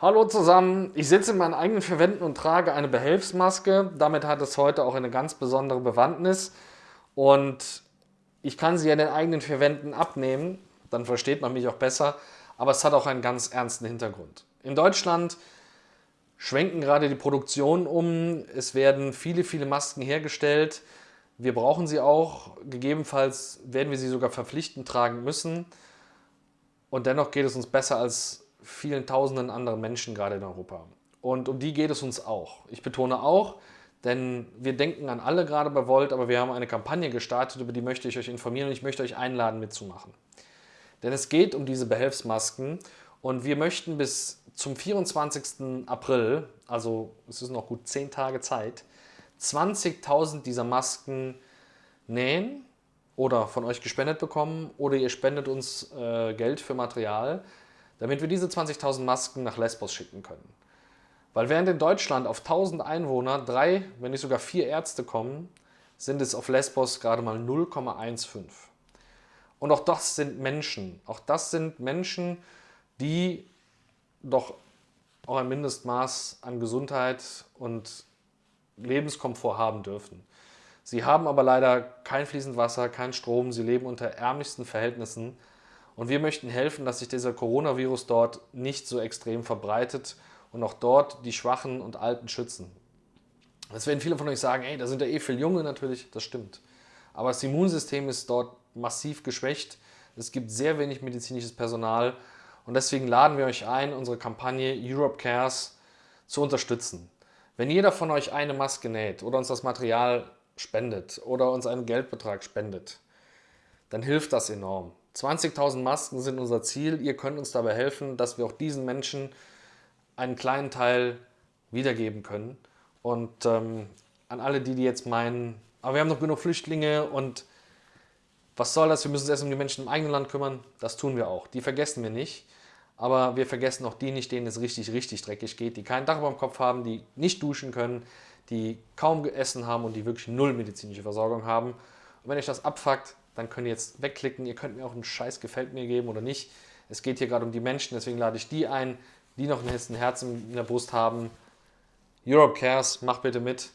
Hallo zusammen, ich sitze in meinen eigenen vier Wänden und trage eine Behelfsmaske. Damit hat es heute auch eine ganz besondere Bewandtnis. Und ich kann sie in den eigenen vier Wänden abnehmen, dann versteht man mich auch besser, aber es hat auch einen ganz ernsten Hintergrund. In Deutschland schwenken gerade die Produktionen um, es werden viele, viele Masken hergestellt. Wir brauchen sie auch, gegebenenfalls werden wir sie sogar verpflichtend tragen müssen. Und dennoch geht es uns besser als vielen tausenden anderen Menschen gerade in Europa. Und um die geht es uns auch. Ich betone auch, denn wir denken an alle gerade bei Volt, aber wir haben eine Kampagne gestartet, über die möchte ich euch informieren und ich möchte euch einladen mitzumachen. Denn es geht um diese Behelfsmasken und wir möchten bis zum 24. April, also es ist noch gut 10 Tage Zeit, 20.000 dieser Masken nähen oder von euch gespendet bekommen oder ihr spendet uns äh, Geld für Material damit wir diese 20.000 Masken nach Lesbos schicken können. Weil während in Deutschland auf 1000 Einwohner drei, wenn nicht sogar vier Ärzte kommen, sind es auf Lesbos gerade mal 0,15. Und auch das sind Menschen. Auch das sind Menschen, die doch auch ein Mindestmaß an Gesundheit und Lebenskomfort haben dürfen. Sie haben aber leider kein fließend Wasser, kein Strom, sie leben unter ärmlichsten Verhältnissen und wir möchten helfen, dass sich dieser Coronavirus dort nicht so extrem verbreitet und auch dort die Schwachen und Alten schützen. Jetzt werden viele von euch sagen, ey, da sind ja eh viele Junge natürlich, das stimmt. Aber das Immunsystem ist dort massiv geschwächt. Es gibt sehr wenig medizinisches Personal und deswegen laden wir euch ein, unsere Kampagne Europe Cares zu unterstützen. Wenn jeder von euch eine Maske näht oder uns das Material spendet oder uns einen Geldbetrag spendet, dann hilft das enorm. 20.000 Masken sind unser Ziel. Ihr könnt uns dabei helfen, dass wir auch diesen Menschen einen kleinen Teil wiedergeben können. Und ähm, an alle die, die jetzt meinen, aber wir haben noch genug Flüchtlinge und was soll das, wir müssen uns erst um die Menschen im eigenen Land kümmern, das tun wir auch. Die vergessen wir nicht. Aber wir vergessen auch die nicht, denen es richtig, richtig dreckig geht, die kein Dach über dem Kopf haben, die nicht duschen können, die kaum gegessen haben und die wirklich null medizinische Versorgung haben. Und wenn euch das abfuckt, dann könnt ihr jetzt wegklicken. Ihr könnt mir auch einen Scheiß gefällt mir geben oder nicht. Es geht hier gerade um die Menschen, deswegen lade ich die ein, die noch ein Herz in der Brust haben. Europe Cares, macht bitte mit,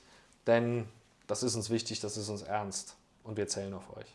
denn das ist uns wichtig, das ist uns ernst und wir zählen auf euch.